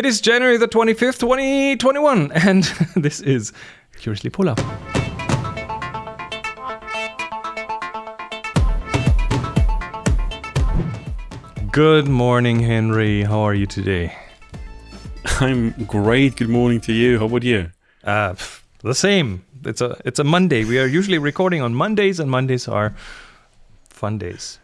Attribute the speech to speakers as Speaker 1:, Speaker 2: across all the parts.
Speaker 1: It is January the 25th, 2021, and this is Curiously Polar. Good morning, Henry. How are you today?
Speaker 2: I'm great. Good morning to you. How about you?
Speaker 1: Uh, the same. It's a it's a Monday. We are usually recording on Mondays, and Mondays are fun days.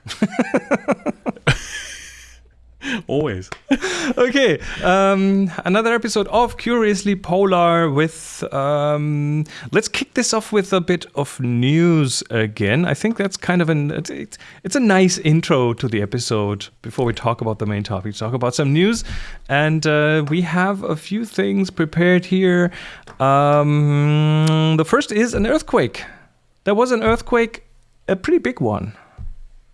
Speaker 2: Always.
Speaker 1: okay, um, another episode of Curiously Polar. With um, let's kick this off with a bit of news again. I think that's kind of an it's, it's, it's a nice intro to the episode before we talk about the main topic. Talk about some news, and uh, we have a few things prepared here. Um, the first is an earthquake. There was an earthquake, a pretty big one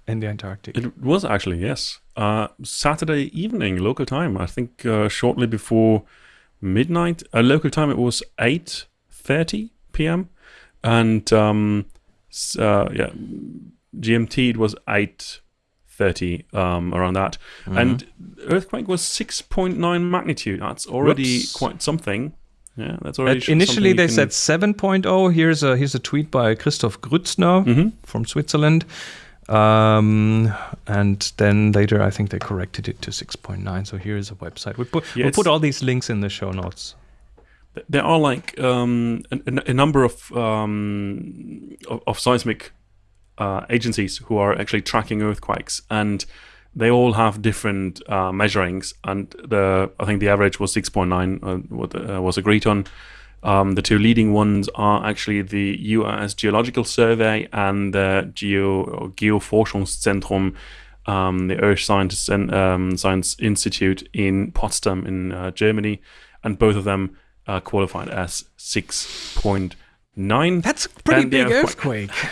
Speaker 1: in the Antarctic.
Speaker 2: It was actually, yes. Uh, Saturday evening, local time. I think uh, shortly before midnight. Uh, local time, it was 8.30 p.m. And um, uh, yeah, GMT, it was 8.30, um, around that. And earthquake was 6.9 magnitude. That's already
Speaker 1: Whoops.
Speaker 2: quite something. Yeah, that's already
Speaker 1: initially, they
Speaker 2: can-
Speaker 1: said 7.0. Here's a here's a tweet by Christoph Grützner
Speaker 2: Mhm.
Speaker 1: from Switzerland, um, and then later I think they corrected it to 6.9. So here is a website. We put
Speaker 2: Yeah,
Speaker 1: we'll put all these links in the show notes.
Speaker 2: there are like um, a, a- number of um, of, of seismic uh, agencies who are actually tracking earthquakes, and they all have different uh, measurings. And the I think the average was six point nine, uh, what uh, was agreed on. Um, the two leading ones are actually the U.S. Geological Survey and the Geo or Geoforschungszentrum, um, the Earth Science and um, Science Institute in Potsdam in uh, Germany, and both of them uh, qualified as six point nine.
Speaker 1: That's a pretty big
Speaker 2: earthquake-
Speaker 1: earthquake.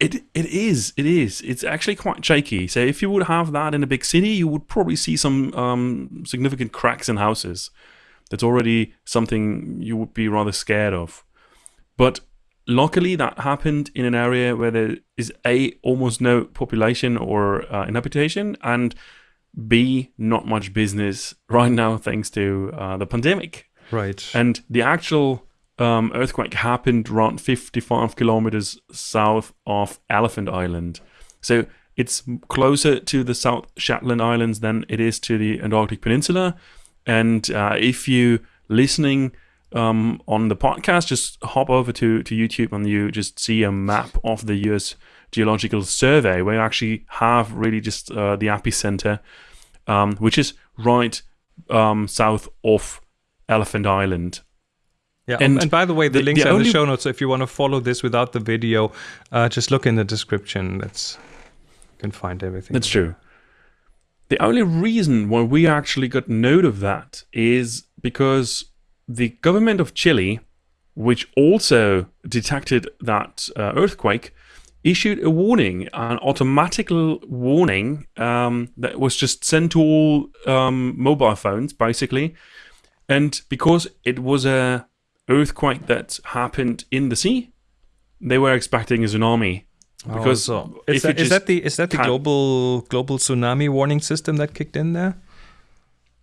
Speaker 2: It it is it is it's actually quite shaky. So if you would have that in a big city, you would probably see some um, significant cracks in houses. That's already something you would be rather scared of. But luckily, that happened in an area where there is a almost no population or uh, inhabitation, and b not much business right now thanks to uh, the pandemic.
Speaker 1: Right.
Speaker 2: And the actual um, earthquake happened around 55 kilometers south of Elephant Island. So it's closer to the South Shetland Islands than it is to the Antarctic Peninsula. And uh, if you listening um, on the podcast, just hop over to, to YouTube and you just see a map of the US Geological Survey where you actually have really just uh, the epicenter, um, which is right um, south of Elephant Island.
Speaker 1: Yeah, and,
Speaker 2: And
Speaker 1: by the way, the,
Speaker 2: the-
Speaker 1: links
Speaker 2: the
Speaker 1: are in the show notes. So if you want to follow this without the video, uh, just look in the description. That's you can find everything.
Speaker 2: That's true. The only reason why we actually got note of that is because the government of Chile, which also detected that uh, earthquake, issued a warning, an automatic warning um, that was just sent to all um, mobile phones, basically. And because it was a earthquake that happened in the sea, they were expecting a tsunami.
Speaker 1: Oh,
Speaker 2: Because
Speaker 1: so is, that, is that the is that the global global tsunami warning system that kicked in there?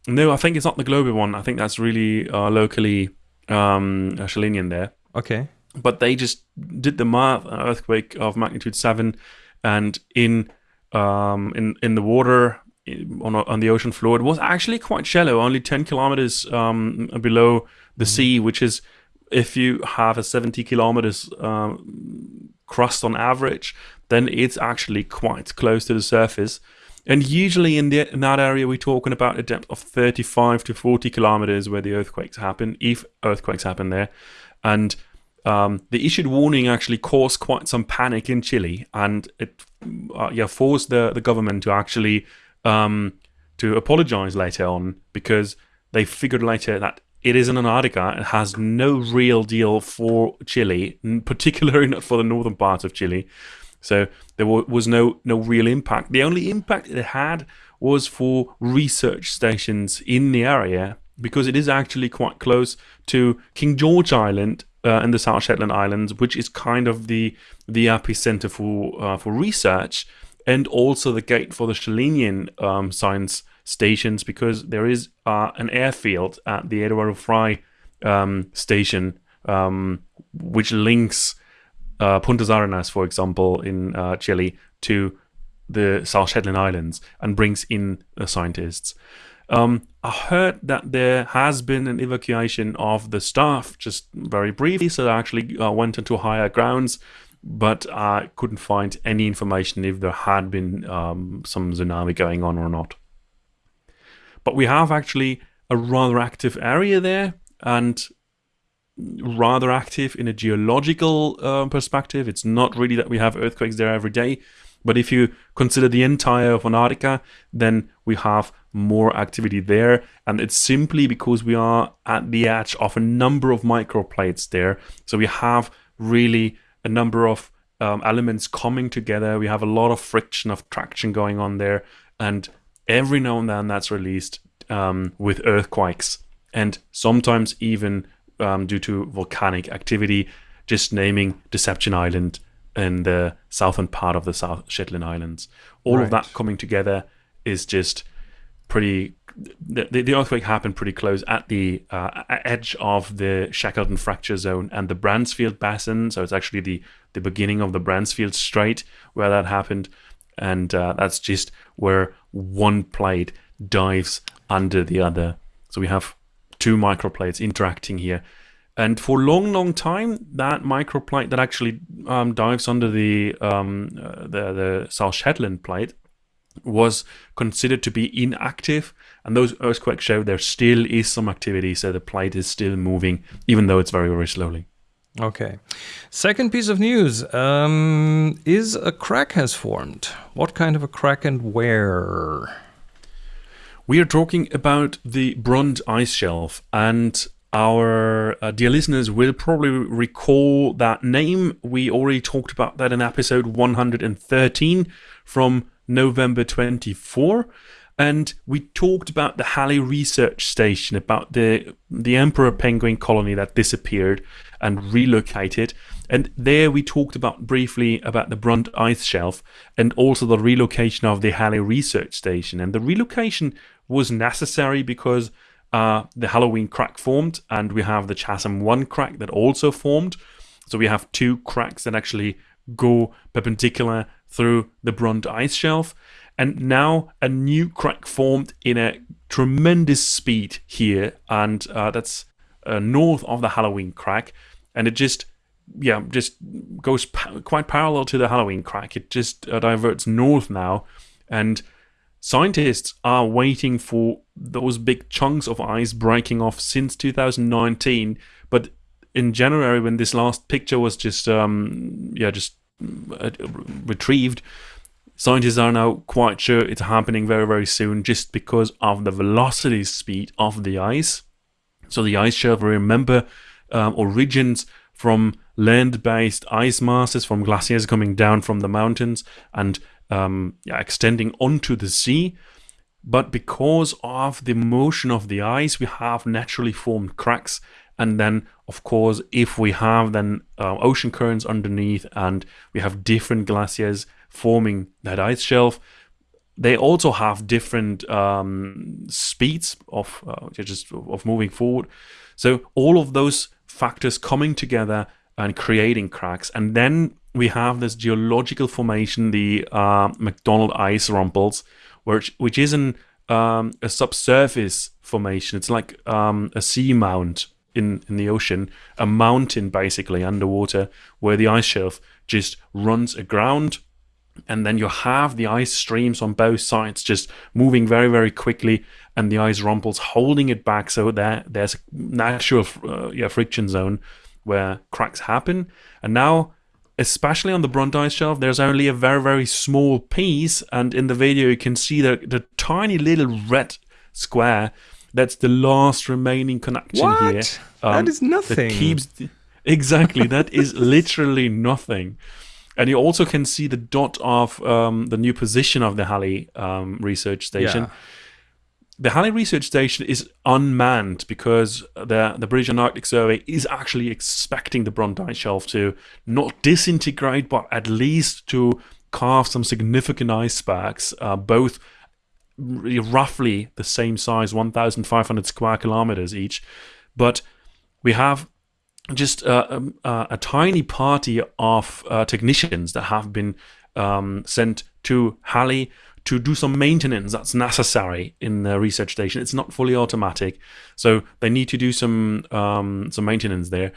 Speaker 2: No, I think it's not the global one. I think that's really uh, locally um, uh, there.
Speaker 1: Okay.
Speaker 2: But they just did the math: an earthquake of magnitude seven, and in um, in in the water on on the ocean floor, it was actually quite shallow, only ten kilometers um, below the sea, which is if you have a 70 kilometers um, crust on average, then it's actually quite close to the surface. And usually in, the, in that area, we're talking about a depth of 35 to 40 kilometers where the earthquakes happen, if earthquakes happen there. And um, the issued warning actually caused quite some panic in Chile, and it uh, yeah forced the, the government to actually um, to apologize later on because they figured later that it is in Antarctica. It has no real deal for Chile, particularly not for the northern part of Chile. So there was no no real impact. The only impact it had was for research stations in the area because it is actually quite close to King George Island uh, and the South Shetland Islands, which is kind of the the epicenter for uh, for research and also the gate for the Chilean um, science stations because there is uh, an airfield at the Eduardo Frei um, station, um, which links uh, Puntas Arenas, for example, in uh, Chile, to the South Shetland Islands and brings in the scientists. Um, I heard that there has been an evacuation of the staff just very briefly, so they actually uh, went into higher grounds, but I couldn't find any information if there had been um, some tsunami going on or not. But we have actually a rather active area there and rather active in a geological uh, perspective. It's not really that we have earthquakes there every day, but if you consider the entire of Antarctica, then we have more activity there. And it's simply because we are at the edge of a number of microplates there. So we have really a number of um, elements coming together. We have a lot of friction, of traction going on there. And every now and then that's released um, with earthquakes. And sometimes even um, due to volcanic activity, just naming Deception Island in the southern part of the South Shetland Islands. All right. of that coming together is just pretty. The, the earthquake happened pretty close at the uh, edge of the Shackleton fracture zone and the Bransfield Basin. So it's actually the, the beginning of the Bransfield Strait where that happened. And uh, that's just where one plate dives under the other. So we have two microplates interacting here. And for a long, long time, that microplate that actually um, dives under the, um, uh, the, the South Shetland plate was considered to be inactive. And those earthquakes show there still is some activity, so the plate is still moving, even though it's very, very slowly.
Speaker 1: Okay. Second piece of news um, is a crack has formed. What kind of a crack and where?
Speaker 2: We are talking about the Brunt ice shelf, and our uh, dear listeners will probably recall that name. We already talked about that in episode 113 from November 24. And we talked about the Halley Research Station, about the, the Emperor penguin colony that disappeared and relocated. And there we talked about briefly about the Brunt ice shelf and also the relocation of the Halley Research Station. And the relocation was necessary because uh, the Halloween crack formed, and we have the Chasm 1 crack that also formed. So we have two cracks that actually go perpendicular through the Brunt ice shelf. And now a new crack formed in a tremendous speed here, and uh, that's uh, north of the Halloween crack. And it just, yeah, just goes pa- quite parallel to the Halloween crack. It just uh, diverts north now. And Scientists are waiting for those big chunks of ice breaking off since 2019, but in January, when this last picture was just um, yeah just uh, retrieved, scientists are now quite sure it's happening very very soon, just because of the velocity speed of the ice. So the ice shelf, remember, um, origins from land-based ice masses from glaciers coming down from the mountains and um, yeah, extending onto the sea. But because of the motion of the ice, we have naturally formed cracks. And then, of course, if we have then uh, ocean currents underneath and we have different glaciers forming that ice shelf, they also have different um, speeds of uh, just of moving forward. So all of those factors coming together and creating cracks, and then we have this geological formation, the uh, McDonald Ice Rumples, which which is an um, a subsurface formation. It's like um, a sea mount in in the ocean, a mountain basically underwater, where the ice shelf just runs aground, and then you have the ice streams on both sides just moving very very quickly, and the ice rumples holding it back, so that there's a natural uh, yeah friction zone where cracks happen, and now especially on the Brunt ice shelf, there's only a very, very small piece. And in the video, you can see the, the tiny little red square. That's the last remaining connection
Speaker 1: what?
Speaker 2: here.
Speaker 1: Um, that is nothing.
Speaker 2: That keeps exactly. that is literally nothing. And you also can see the dot of um, the new position of the Halley um, research station. Yeah the Halley Research Station is unmanned because the, the British Antarctic Survey is actually expecting the Brunt ice shelf to not disintegrate, but at least to carve some significant icebergs, uh, both roughly the same size, 1,500 square kilometers each. But we have just uh, um, uh, a tiny party of uh, technicians that have been um, sent to Halley to do some maintenance that's necessary in the research station. It's not fully automatic, so they need to do some um, some maintenance there.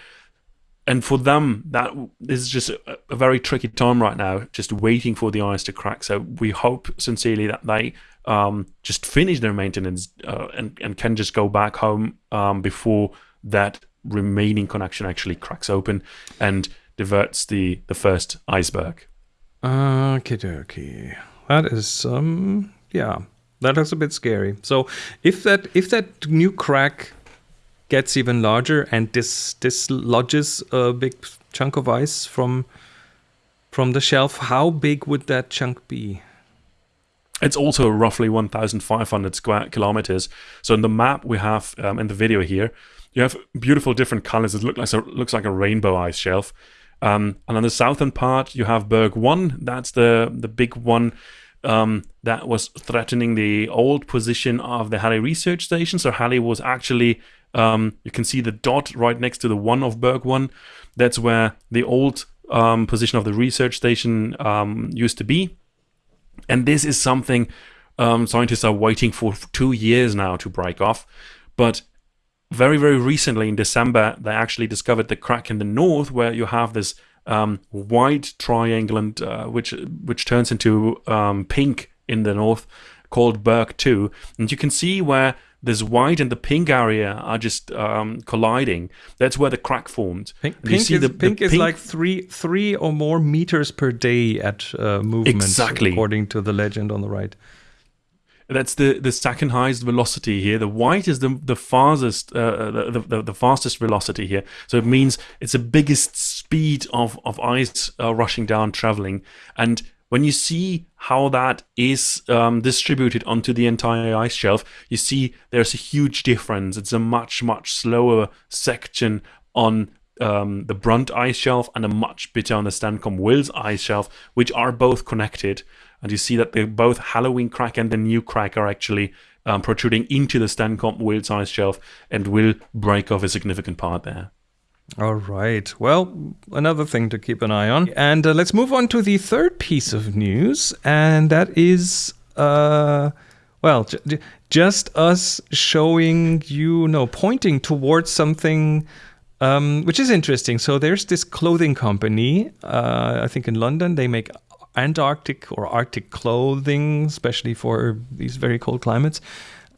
Speaker 2: And for them, that is just a, a, very tricky time right now, just waiting for the ice to crack. So we hope sincerely that they um, just finish their maintenance uh, and, and can just go back home um, before that remaining connection actually cracks open and diverts the, the first iceberg.
Speaker 1: Okay, dokie. That is um yeah, that is a bit scary. So if that if that new crack gets even larger and dis dislodges a big chunk of ice from from the shelf, how big would that chunk be?
Speaker 2: It's also roughly 1,500 square kilometers. So in the map we have um, in the video here, you have beautiful different colors. It look like, looks like a rainbow ice shelf. Um, and on the southern part, you have Berg 1. That's the, the big one um, that was threatening the old position of the Halley research station. So Halley was actually, um, you can see the dot right next to the one of Berg 1. That's where the old um, position of the research station um, used to be. And this is something um, scientists are waiting for two years now to break off. But very, very recently in December, they actually discovered the crack in the north where you have this um, white triangle, and, uh, which which turns into um, pink in the north, called Berg 2. And you can see where this white and the pink area are just um, colliding. That's where the crack formed.
Speaker 1: Pink, pink, is, the, pink the is, like three three or more meters per day at uh, movement,
Speaker 2: exactly.
Speaker 1: according to the legend on the right.
Speaker 2: That's the, the second highest velocity here. The white is the the fastest uh, the, the, the fastest velocity here. So it means it's the biggest speed of of ice uh, rushing down, traveling. And when you see how that is um, distributed onto the entire ice shelf, you see there's a huge difference. It's a much much slower section on um, the Brunt ice shelf and a much bit on the Stancomb Wills ice shelf, which are both connected and you see that the both Halloween crack and the new crack are actually um, protruding into the Stancomb Wills ice shelf and will break off a significant part there.
Speaker 1: All right. Well, another thing to keep an eye on. And uh, let's move on to the third piece of news, and that is, uh, well, just us showing you, no, pointing towards something. Um, which is interesting. So there's this clothing company, uh, I think in London. They make Antarctic or Arctic clothing, especially for these very cold climates.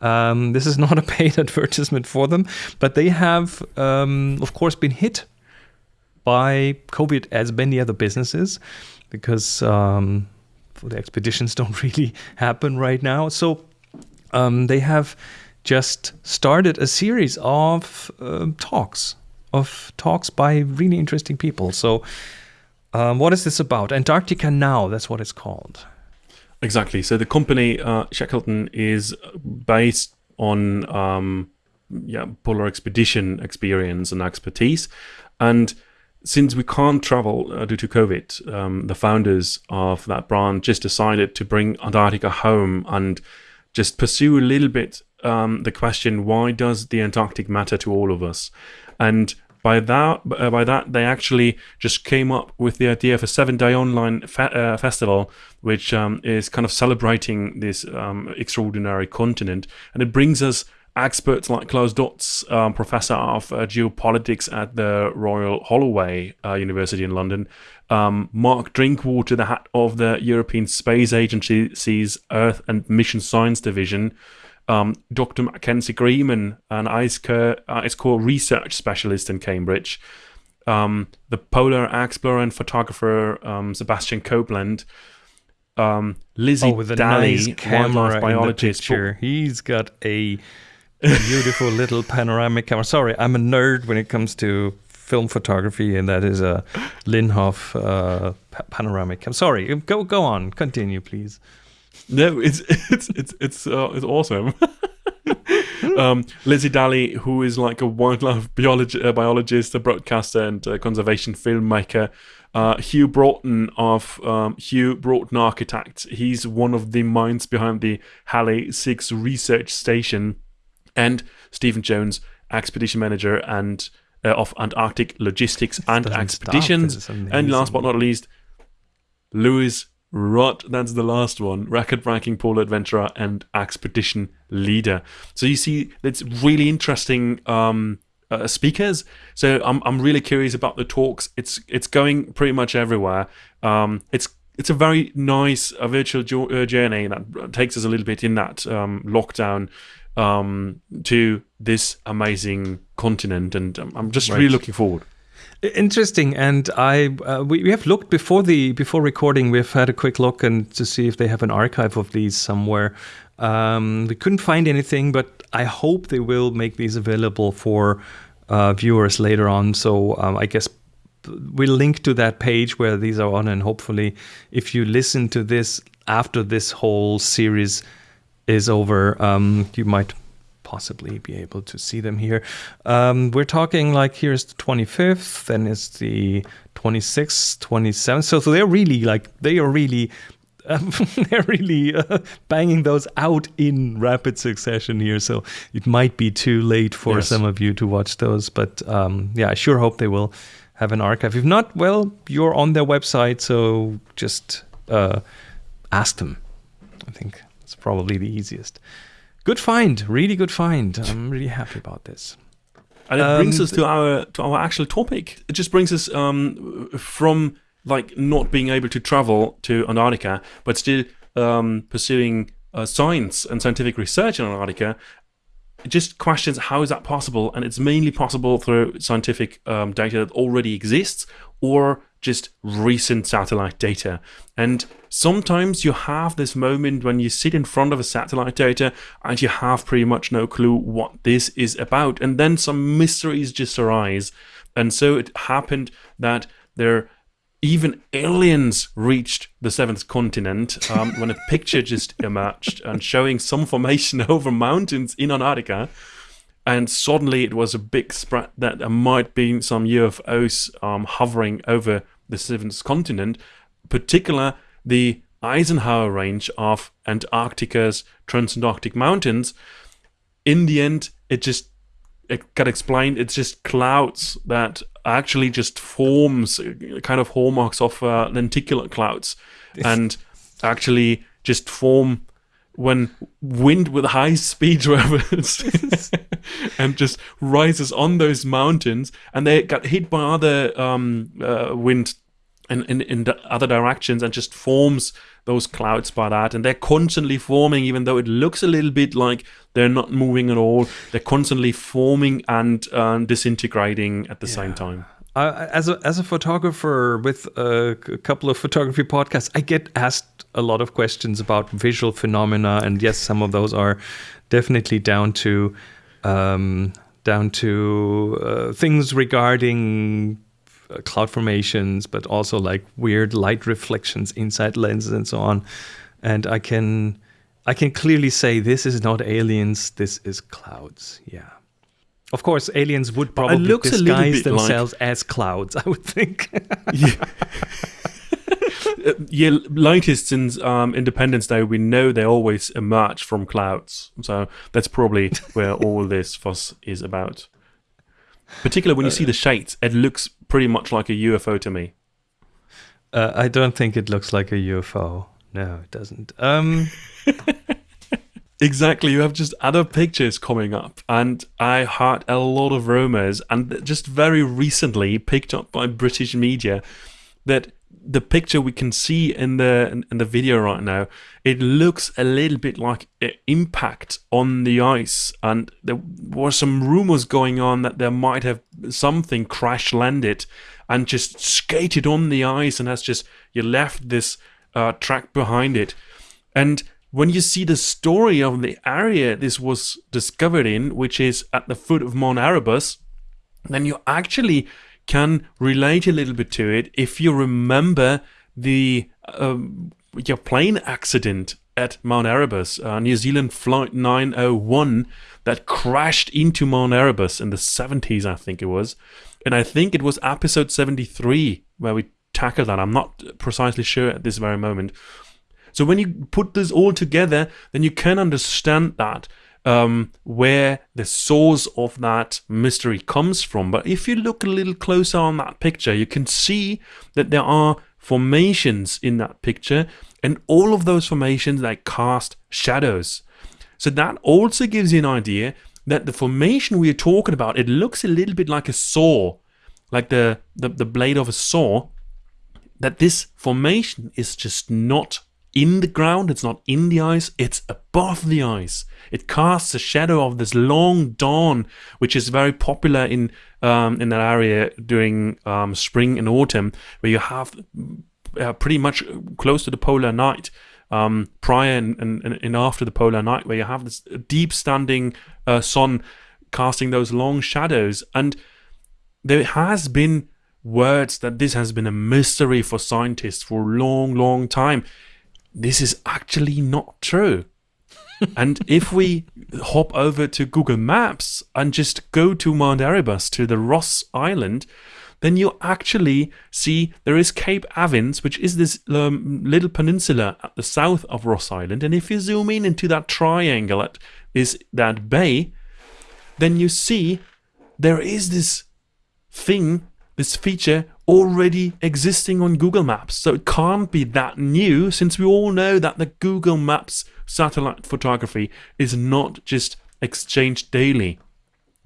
Speaker 1: Um, this is not a paid advertisement for them, but they have, um, of course, been hit by COVID as many other businesses because um, the expeditions don't really happen right now. So um, they have just started a series of uh, talks, of talks by really interesting people. So um, what is this about? Antarctica Now, that's what it's called.
Speaker 2: Exactly. So the company uh, Shackleton is based on um, yeah polar expedition experience and expertise, and since we can't travel uh, due to COVID, um, the founders of that brand just decided to bring Antarctica home and just pursue a little bit um, the question: Why does the Antarctic matter to all of us? And by that, uh, by that, they actually just came up with the idea of a seven-day online fe- uh, festival, which um, is kind of celebrating this um, extraordinary continent, and it brings us experts like Klaus Dodds, um, professor of uh, geopolitics at the Royal Holloway uh, University in London, um, Mark Drinkwater, the head of the European Space Agency's Earth and Mission Science Division, um, Dr. Mackenzie Grieman, an ice core, ice core research specialist in Cambridge, um, the polar explorer and photographer um, Sebastian Copeland, um, Lizzie oh, with a Daly, nice wildlife biologist.
Speaker 1: He's got a beautiful little panoramic camera. Sorry, I'm a nerd when it comes to film photography, and that is a Linhof uh, panoramic. I'm sorry. Go go on. Continue, please.
Speaker 2: No, it's it's it's it's uh, it's awesome. um, Lizzie Daly, who is like a wildlife biology, uh, biologist, a broadcaster, and a conservation filmmaker, uh, Hugh Broughton of um, Hugh Broughton Architects. He's one of the minds behind the Halley 6 research station, and Stephen Jones, expedition manager and uh, of Antarctic logistics and expeditions. And last but not least, Louis Rudd. That's the last one. Record-breaking polar adventurer and expedition leader. So you see, it's really interesting um, uh, speakers. So I'm I'm really curious about the talks. It's it's going pretty much everywhere. Um, it's it's a very nice uh, virtual jo- uh, journey that takes us a little bit in that um, lockdown um, to this amazing continent, and I'm just right. really looking forward.
Speaker 1: Interesting, and I uh, we, we have looked before the before recording. We've had a quick look and to see if they have an archive of these somewhere. Um, we couldn't find anything, but I hope they will make these available for uh, viewers later on. So um, I guess we'll link to that page where these are on, and hopefully, if you listen to this after this whole series is over, um, you might possibly be able to see them here. Um, we're talking like here's the 25th, then it's the 26th, 27th. So, so they're really like they are really um, they're really uh, banging those out in rapid succession here. So it might be too late for yes. some of you to watch those. But um, yeah, I sure hope they will have an archive. If not, well, you're on their website, so just uh, ask them. I think it's probably the easiest. Good find, really good find. I'm really happy about this.
Speaker 2: And it um, brings us to our to our actual topic. It just brings us um, from like not being able to travel to Antarctica, but still um, pursuing uh, science and scientific research in Antarctica. It just questions how is that possible, and it's mainly possible through scientific um, data that already exists or just recent satellite data. And sometimes you have this moment when you sit in front of a satellite data and you have pretty much no clue what this is about, and then some mysteries just arise. And so it happened that there even aliens reached the seventh continent um, when a picture just emerged and showing some formation over mountains in Antarctica. And suddenly it was a big spread that there might be some UFOs um, hovering over the seventh continent, particular the Eisenhower Range of Antarctica's Transantarctic Mountains. In the end, it just it got explained. It's just clouds that actually just forms kind of hallmarks of uh, lenticular clouds and actually just form when wind with high speed travels and just rises on those mountains and they got hit by other um, uh, wind in, in, in other directions and just forms those clouds by that and they're constantly forming even though it looks a little bit like they're not moving at all they're constantly forming and uh, disintegrating at the yeah. same time
Speaker 1: uh, as a as a photographer with a, a couple of photography podcasts, I get asked a lot of questions about visual phenomena, and yes, some of those are definitely down to um, down to uh, things regarding uh, cloud formations, but also like weird light reflections inside lenses and so on. And I can I can clearly say this is not aliens. This is clouds. Yeah. Of course, aliens would probably disguise themselves like... as clouds. I would think.
Speaker 2: yeah. yeah, latest since um, Independence Day, we know they always emerge from clouds. So that's probably where all this fuss is about. Particularly when you uh, see the shades, it looks pretty much like a UFO to me.
Speaker 1: Uh, I don't think it looks like a UFO. No, it doesn't. Um,
Speaker 2: Exactly, you have just other pictures coming up, and I heard a lot of rumors, and just very recently picked up by British media that the picture we can see in the in the video right now, it looks a little bit like an impact on the ice, and there were some rumors going on that there might have something crash landed and just skated on the ice, and has just you left this uh, track behind it, and when you see the story of the area this was discovered in, which is at the foot of Mount Erebus, then you actually can relate a little bit to it if you remember the um, your plane accident at Mount Erebus, uh, New Zealand Flight 901, that crashed into Mount Erebus in the 70s, I think it was. And I think it was episode 73 where we tackled that. I'm not precisely sure at this very moment. So when you put this all together, then you can understand that um, where the source of that mystery comes from. But if you look a little closer on that picture, you can see that there are formations in that picture, and all of those formations they cast shadows. So that also gives you an idea that the formation we are talking about, it looks a little bit like a saw, like the, the, the blade of a saw, that this formation is just not in the ground, it's not in the ice, it's above the ice. It casts a shadow of this long dawn, which is very popular in um, in that area during um, spring and autumn, where you have uh, pretty much close to the polar night. Um, prior and, and, and, after the polar night, where you have this deep standing uh, sun casting those long shadows. And there has been words that this has been a mystery for scientists for a long, long time this is actually not true. and if we hop over to Google Maps and just go to Mount Erebus, to the Ross Island, then you actually see there is Cape Evans, which is this um, little peninsula at the south of Ross Island. And if you zoom in into that triangle at this that bay, then you see there is this thing, this feature already existing on Google Maps. So it can't be that new since we all know that the Google Maps satellite photography is not just exchanged daily.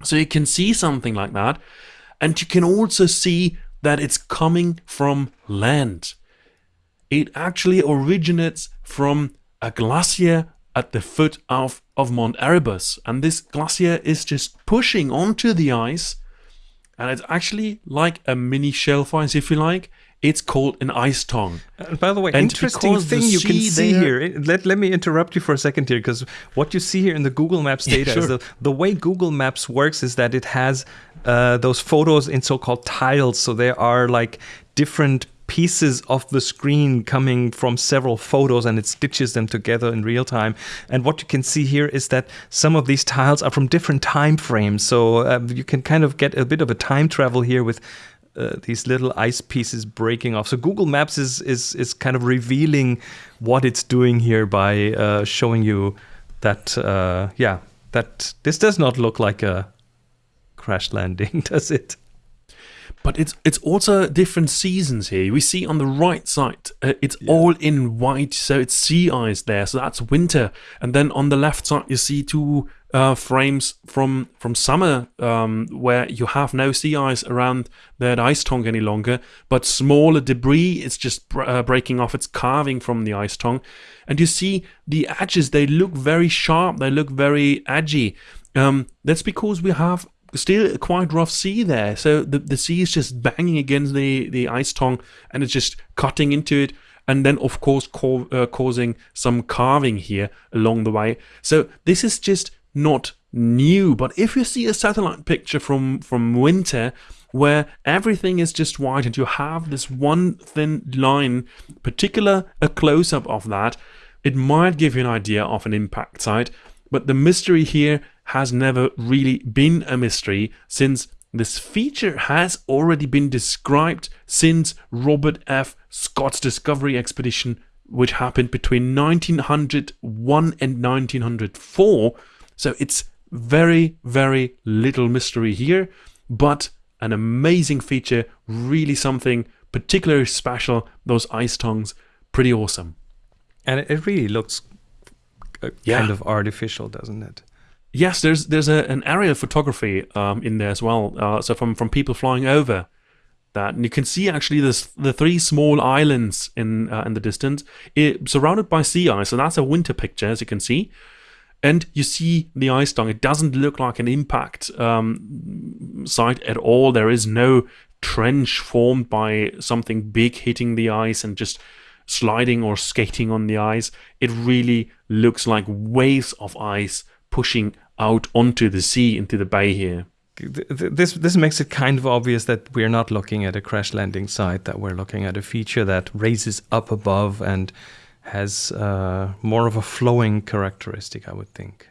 Speaker 2: So you can see something like that. And you can also see that it's coming from land. It actually originates from a glacier at the foot of, of Mount Erebus. And this glacier is just pushing onto the ice and it's actually like a mini shelf ice, if you like. It's called an ice tongue.
Speaker 1: Uh, by the way, and interesting thing you can see there, here. Let, let me interrupt you for a second here, because what you see here in the Google Maps data yeah, sure. is the, the way Google Maps works is that it has uh, those photos in so-called tiles. So there are like different pieces of the screen coming from several photos and it stitches them together in real time. And what you can see here is that some of these tiles are from different time frames. So um, you can kind of get a bit of a time travel here with uh, these little ice pieces breaking off. So Google Maps is is is kind of revealing what it's doing here by uh, showing you that uh, yeah that this does not look like a crash landing, does it?
Speaker 2: But it's it's also different seasons here. We see on the right side, uh, it's yeah. all in white, so it's sea ice there, so that's winter. And then on the left side, you see two uh, frames from from summer, um, where you have no sea ice around that ice tongue any longer, but smaller debris is just uh, breaking off. It's carving from the ice tongue, and you see the edges. They look very sharp. They look very edgy. Um, that's because we have still quite rough sea there. So the, the sea is just banging against the, the ice tongue and it's just cutting into it. And then, of course, co- uh, causing some carving here along the way. So this is just not new. But if you see a satellite picture from, from winter, where everything is just white and you have this one thin line, particular a close up of that, it might give you an idea of an impact site. But the mystery here has never really been a mystery since this feature has already been described since Robert F. Scott's discovery expedition, which happened between 1901 and 1904. So it's very, very little mystery here, but an amazing feature, really something particularly special. Those ice tongues, pretty awesome.
Speaker 1: And it really looks uh, yeah. kind of artificial, doesn't it?
Speaker 2: Yes, there's there's a, an aerial photography um, in there as well. Uh, so from from people flying over that, and you can see actually this the three small islands in uh, in the distance, it, surrounded by sea ice. So that's a winter picture, as you can see. And you see the ice tongue. It doesn't look like an impact um, site at all. There is no trench formed by something big hitting the ice and just sliding or skating on the ice. It really looks like waves of ice pushing out onto the sea, into the bay here.
Speaker 1: This this makes it kind of obvious that we're not looking at a crash landing site, that we're looking at a feature that raises up above and has uh, more of a flowing characteristic, I would think.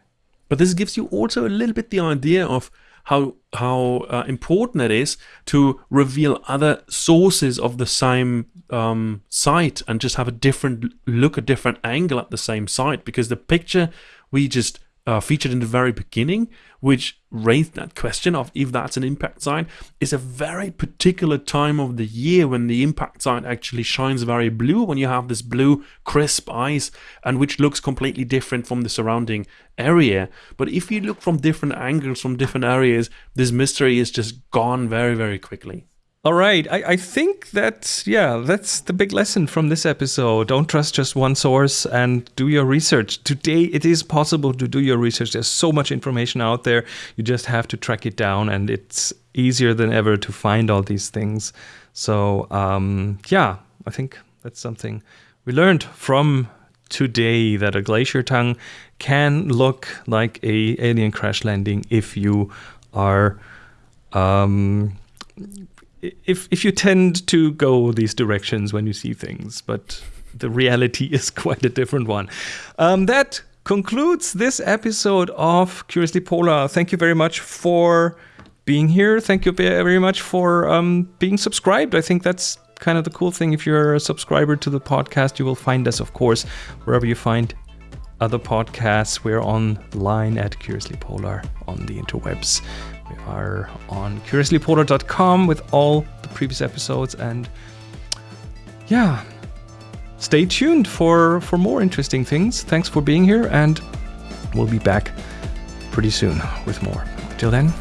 Speaker 2: But this gives you also a little bit the idea of how how uh, important it is to reveal other sources of the same um, site and just have a different look, a different angle at the same site because the picture we just uh, featured in the very beginning, which raised that question of if that's an impact sign, is a very particular time of the year when the impact sign actually shines very blue, when you have this blue, crisp ice, and which looks completely different from the surrounding area. But if you look from different angles, from different areas, this mystery is just gone very, very quickly.
Speaker 1: All right. I, I think that, yeah, that's the big lesson from this episode. Don't trust just one source and do your research. Today, it is possible to do your research. There's so much information out there. You just have to track it down, and it's easier than ever to find all these things. So, um, yeah, I think that's something we learned from today that a glacier tongue can look like a alien crash landing if you are. Um, if if you tend to go these directions when you see things, but the reality is quite a different one. Um, that concludes this episode of Curiously Polar. Thank you very much for being here. Thank you very much for um, being subscribed. I think that's kind of the cool thing. If you're a subscriber to the podcast, you will find us, of course, wherever you find other podcasts. We're online at Curiously Polar on the interwebs. We are on curiouslypolar.com with all the previous episodes and yeah, stay tuned for for more interesting things. Thanks for being here and we'll be back pretty soon with more. Till then,